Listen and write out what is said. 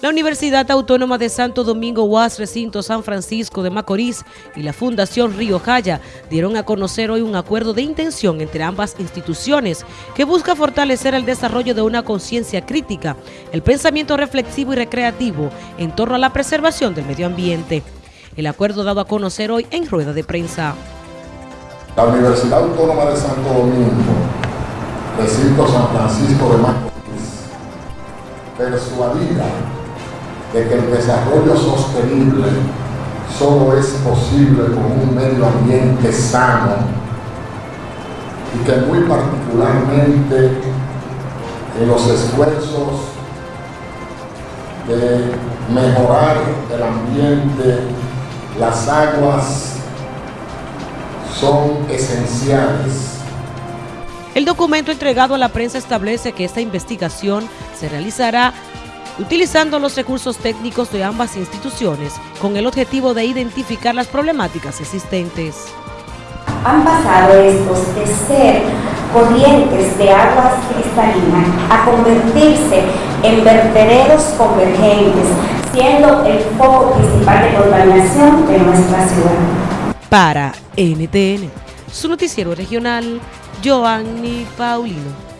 La Universidad Autónoma de Santo Domingo UAS Recinto San Francisco de Macorís y la Fundación Río Jaya dieron a conocer hoy un acuerdo de intención entre ambas instituciones que busca fortalecer el desarrollo de una conciencia crítica, el pensamiento reflexivo y recreativo en torno a la preservación del medio ambiente. El acuerdo dado a conocer hoy en rueda de prensa. La Universidad Autónoma de Santo Domingo, Recinto San Francisco de Macorís, persuadida de que el desarrollo sostenible solo es posible con un medio ambiente sano y que muy particularmente en los esfuerzos de mejorar el ambiente, las aguas son esenciales. El documento entregado a la prensa establece que esta investigación se realizará utilizando los recursos técnicos de ambas instituciones con el objetivo de identificar las problemáticas existentes. Han pasado estos de ser corrientes de aguas cristalinas a convertirse en vertederos convergentes, siendo el foco principal de contaminación de nuestra ciudad. Para NTN, su noticiero regional, Giovanni Paulino.